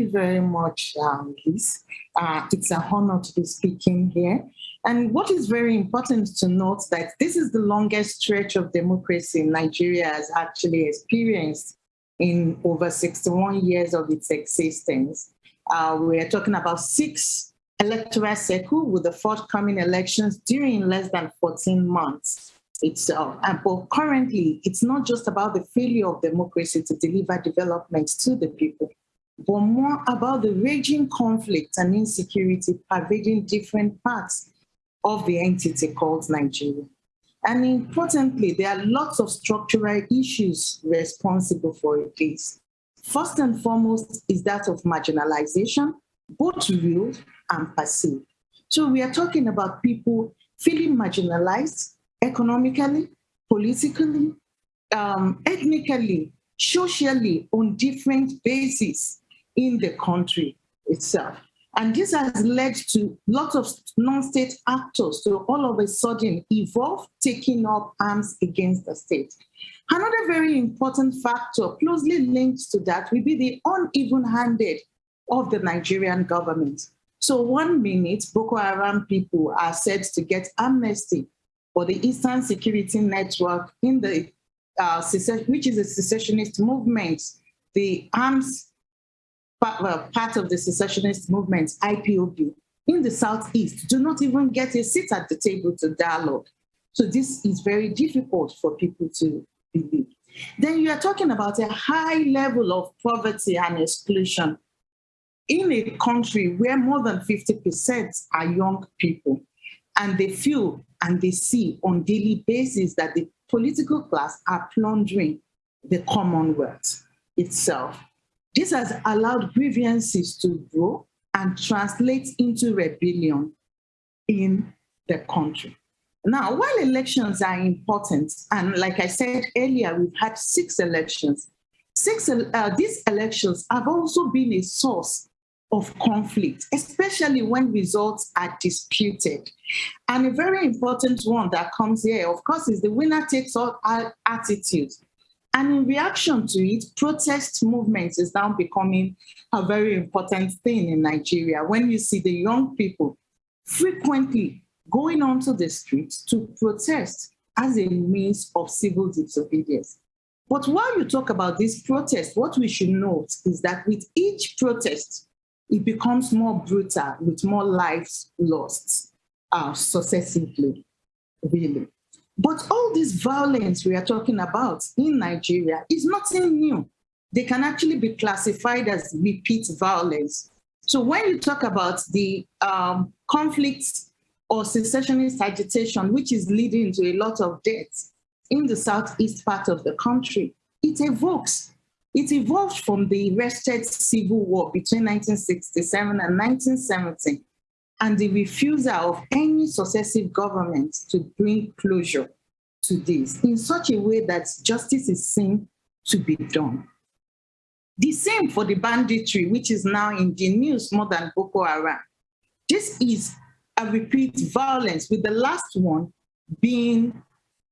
you very much, um, Liz. Uh, it's an honor to be speaking here. And what is very important to note that this is the longest stretch of democracy Nigeria has actually experienced in over 61 years of its existence. Uh, we're talking about six electoral cycles with the forthcoming elections during less than 14 months itself. And but currently, it's not just about the failure of democracy to deliver development to the people, but more about the raging conflict and insecurity pervading different parts of the entity called Nigeria. And importantly, there are lots of structural issues responsible for this. First and foremost is that of marginalization, both real and perceived. So we are talking about people feeling marginalized economically, politically, um, ethnically, socially, on different bases in the country itself. And this has led to lots of non-state actors to all of a sudden evolve, taking up arms against the state. Another very important factor closely linked to that will be the uneven-handed of the Nigerian government. So one minute, Boko Haram people are said to get amnesty for the Eastern Security Network in the uh, which is a secessionist movement, the arms part, of the secessionist movement, IPOB, in the Southeast do not even get a seat at the table to dialogue. So this is very difficult for people to believe. Then you are talking about a high level of poverty and exclusion in a country where more than 50% are young people and they feel and they see on daily basis that the political class are plundering the commonwealth itself. This has allowed grievances to grow and translate into rebellion in the country. Now, while elections are important, and like I said earlier, we've had six elections, six, uh, these elections have also been a source of conflict, especially when results are disputed. And a very important one that comes here, of course, is the winner takes all attitude. And in reaction to it, protest movements is now becoming a very important thing in Nigeria. When you see the young people frequently going onto the streets to protest as a means of civil disobedience. But while you talk about this protest, what we should note is that with each protest, it becomes more brutal with more lives lost uh, successively, really. But all this violence we are talking about in Nigeria is nothing new. They can actually be classified as repeat violence. So when you talk about the um, conflicts or secessionist agitation, which is leading to a lot of deaths in the southeast part of the country, it evokes, it evolved from the wretched civil war between 1967 and 1970 and the refusal of any successive government to bring closure to this in such a way that justice is seen to be done. The same for the banditry, which is now in the news more than Boko Haram. This is a repeat violence, with the last one being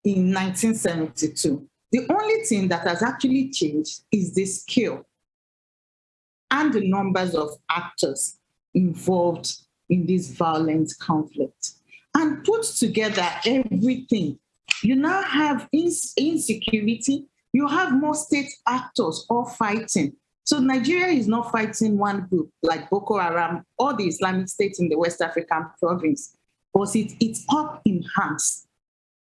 in 1972. The only thing that has actually changed is the scale and the numbers of actors involved in this violent conflict and put together everything. You now have ins insecurity, you have more state actors all fighting. So Nigeria is not fighting one group like Boko Haram or the Islamic State in the West African province, but it, it's up in hands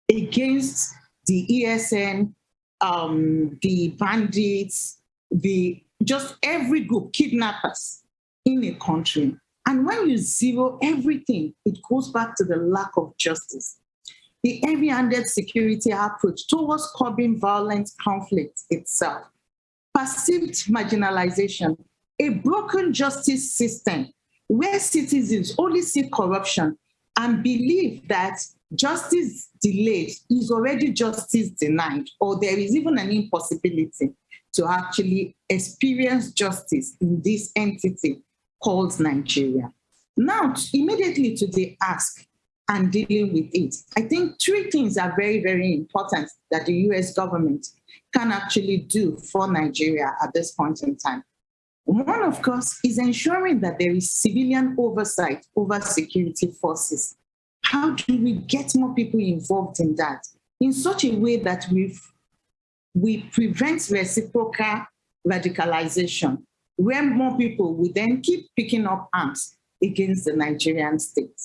against the ESN, um, the bandits, the just every group, kidnappers in a country. And when you zero everything, it goes back to the lack of justice. The heavy-handed security approach towards curbing violent conflict itself, perceived marginalization, a broken justice system where citizens only see corruption and believe that justice delayed is already justice denied, or there is even an impossibility to actually experience justice in this entity called Nigeria. Now, immediately to the ask and dealing with it, I think three things are very, very important that the US government can actually do for Nigeria at this point in time. One, of course, is ensuring that there is civilian oversight over security forces. How do we get more people involved in that in such a way that we we prevent reciprocal radicalization, where more people will then keep picking up arms against the Nigerian state.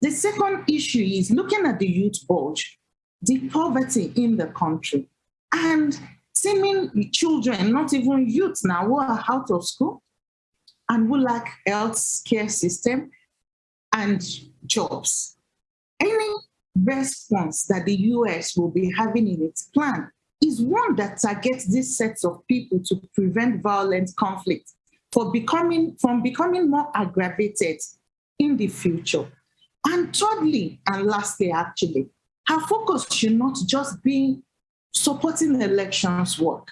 The second issue is looking at the youth bulge, the poverty in the country, and seeming children, not even youth now, who are out of school and who lack health care system and jobs. Any response that the US will be having in its plan is one that targets these sets of people to prevent violent conflict for becoming, from becoming more aggravated in the future. And thirdly, and lastly, actually, our focus should not just be supporting elections work.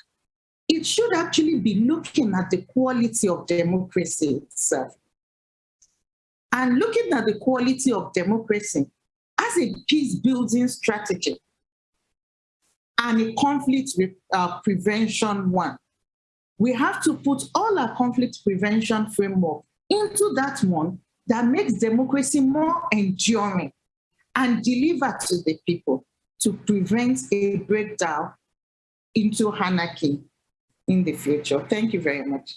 It should actually be looking at the quality of democracy itself. And looking at the quality of democracy as a peace building strategy and a conflict uh, prevention one. We have to put all our conflict prevention framework into that one that makes democracy more enduring and deliver to the people to prevent a breakdown into anarchy in the future. Thank you very much.